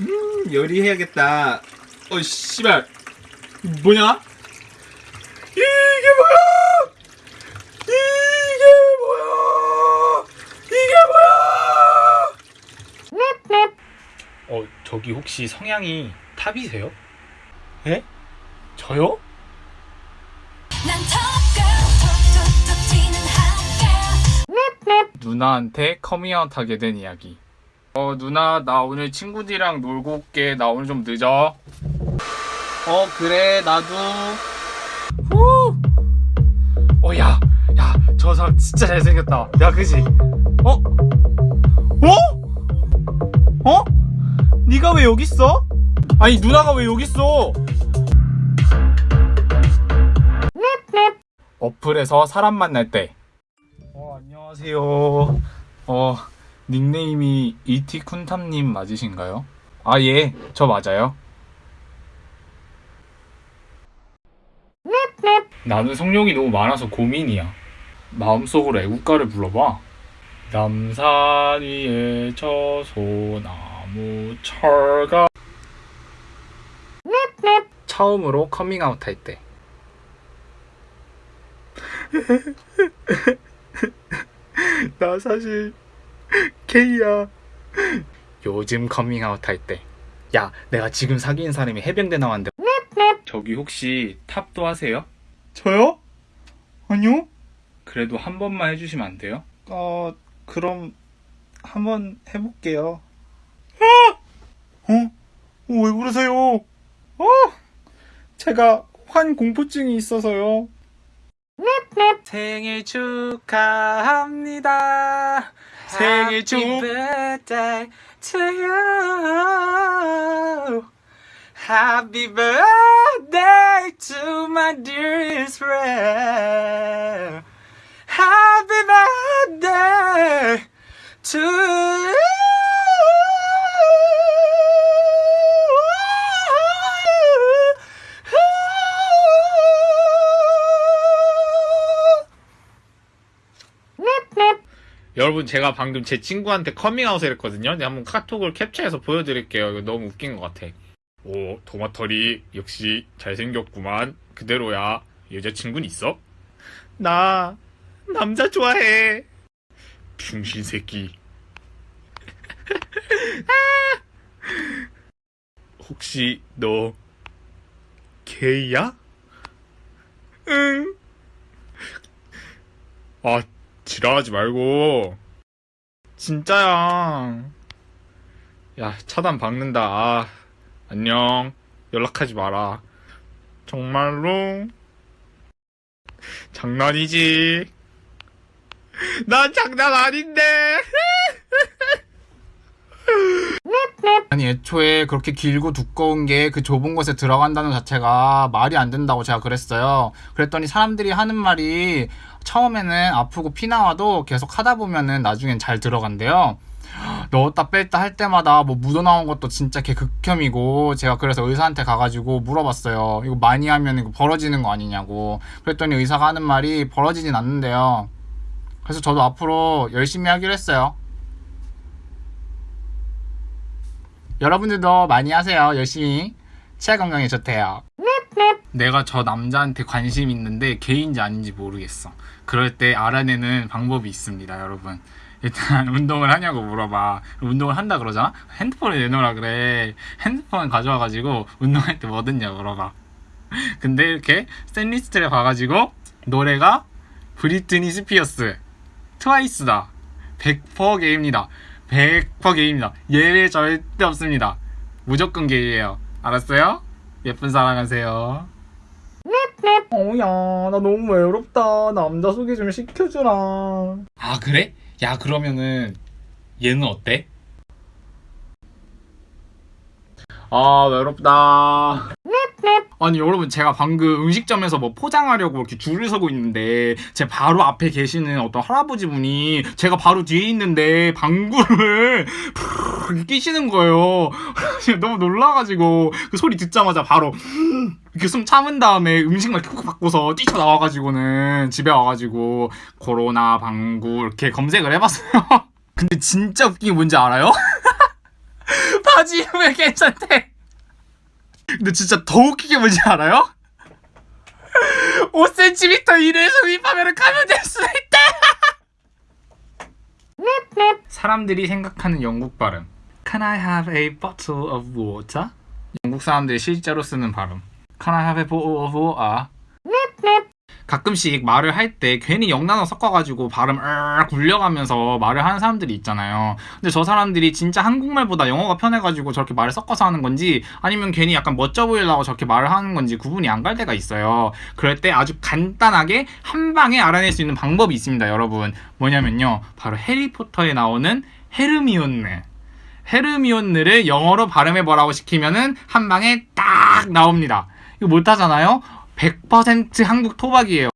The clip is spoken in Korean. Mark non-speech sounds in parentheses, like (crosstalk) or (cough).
음, 요리해야겠다. 어, 씨발. 뭐냐? 이게 뭐야? 이게 뭐야? 이게 뭐야? 어, 저기 혹시 성향이 탑이세요? 예? 저요? 누나한테 커밍아웃 하게 된 이야기. 어, 누나, 나 오늘 친구들이랑 놀고 올게. 나 오늘 좀 늦어. 어, 그래, 나도. 후! 어, 야, 야, 저 사람 진짜 잘생겼다. 야, 그지? 어? 어? 어? 네가 왜 여기 있어? 아니, 누나가 왜 여기 있어? 어플에서 사람 만날 때. 어, 안녕하세요. 어, 닉네임이 이티쿤탐님 맞으신가요? 아, 예, 저 맞아요. 나는 성욕이 너무 많아서 고민이야. 마음속으로 애국가를 불러봐. 남산 위에 저 소나무 철가 처음으로 커밍아웃 할 때. (laughs) (laughs) 나 사실 게이야. 요즘 커밍아웃 할 때. 야, 내가 지금 사귀는 사람이 해병대 나왔는데. 저기 혹시 top도 하세요? 저요? 아니요. 그래도 한 번만 해주시면 안 돼요? 어, 그럼 한 번 해볼게요. 어? 어? 왜 그러세요? 어? 제가 환 공포증이 있어서요. 생일 축하합니다. 생일 축 birthday to you. Happy birthday to my dearest friend. Happy birthday to 여러분 제가 방금 제 친구한테 커밍아웃을 했거든요. 근데 한번 카톡을 캡처해서 보여드릴게요. 이거 너무 웃긴 것 같아. 오 도마털이 역시 잘생겼구만. 그대로야. 여자친구는 있어? 나 남자 좋아해. 중신 새끼. (laughs) 혹시 너 게이야? 응. 아 지랄하지 말고. 진짜야. 야 차단 박는다. 아, 안녕. 연락하지 마라. 정말로? 장난이지. 난 장난 아닌데 아니 애초에 그렇게 길고 두꺼운 게 그 좁은 곳에 들어간다는 자체가 말이 안 된다고 제가 그랬어요. 그랬더니 사람들이 하는 말이 처음에는 아프고 피 나와도 계속 하다 보면은 나중엔 잘 들어간대요. (gasps) 넣었다 뺐다 할 때마다 뭐 묻어나온 것도 진짜 개 극혐이고 제가 그래서 의사한테 가가지고 물어봤어요. 이거 많이 하면 이거 벌어지는 거 아니냐고. 그랬더니 의사가 하는 말이 벌어지진 않는데요. 그래서 저도 앞으로 열심히 하기로 했어요. 여러분들도 많이 하세요. 열심히. 치아 건강에 좋대요. 내가 저 남자한테 관심 있는데 개인지 아닌지 모르겠어. 그럴 때 알아내는 방법이 있습니다, 여러분. 일단 (laughs) 운동을 하냐고 물어봐. 운동을 한다 그러잖아? 핸드폰을 내놓으라 그래. 핸드폰 가져와가지고 운동할 때 뭐 듣냐 물어봐. (laughs) 근데 이렇게 playlist를 봐가지고 노래가 브리트니 스피어스 트와이스다. 100% 게입니다. 100% 게입니다. 예외 절대 없습니다. 무조건 게이에요. 알았어요? 예쁜 사랑하세요. 어야 나 너무 외롭다. 남자 소개 좀 시켜주라. 아 그래? 야 그러면은 얘는 어때? 아 외롭다. 아니 여러분 제가 방금 음식점에서 뭐 포장하려고 이렇게 줄을 서고 있는데 제 바로 앞에 계시는 어떤 할아버지 분이 제가 바로 뒤에 있는데 방구를 (laughs) 푸르르 끼시는 거예요. (laughs) 너무 놀라가지고 그 소리 듣자마자 바로 이렇게 숨 참은 다음에 음식만 이렇게 콕 바꿔서 뛰쳐나와가지고는 집에 와가지고 코로나 방구 이렇게 검색을 해봤어요. (laughs) 근데 진짜 웃긴 게 뭔지 알아요? 바지 입으면 괜찮대. 근데 진짜 더 웃긴 게 뭔지 알아요? 5cm 이내에서 윗파면을 감염될 수 있대. 사람들이 생각하는 영국 발음. Can I have a bottle of water? 영국 사람들이 실제로 쓰는 발음. Can I have a bottle of water? 가끔씩 말을 할 때 괜히 영단어 섞어가지고 발음 으 굴려가면서 말을 하는 사람들이 있잖아요. 근데 저 사람들이 진짜 한국말보다 영어가 편해가지고 저렇게 말을 섞어서 하는 건지 아니면 괜히 약간 멋져 보이려고 저렇게 말을 하는 건지 구분이 안 갈 때가 있어요. 그럴 때 아주 간단하게 한 방에 알아낼 수 있는 방법이 있습니다, 여러분. 뭐냐면요. 바로 해리포터에 나오는 헤르미온느. 헤르미온느를 영어로 발음해보라고 시키면은 한 방에 딱 나옵니다. 이거 못하잖아요? 100% 한국 토박이에요.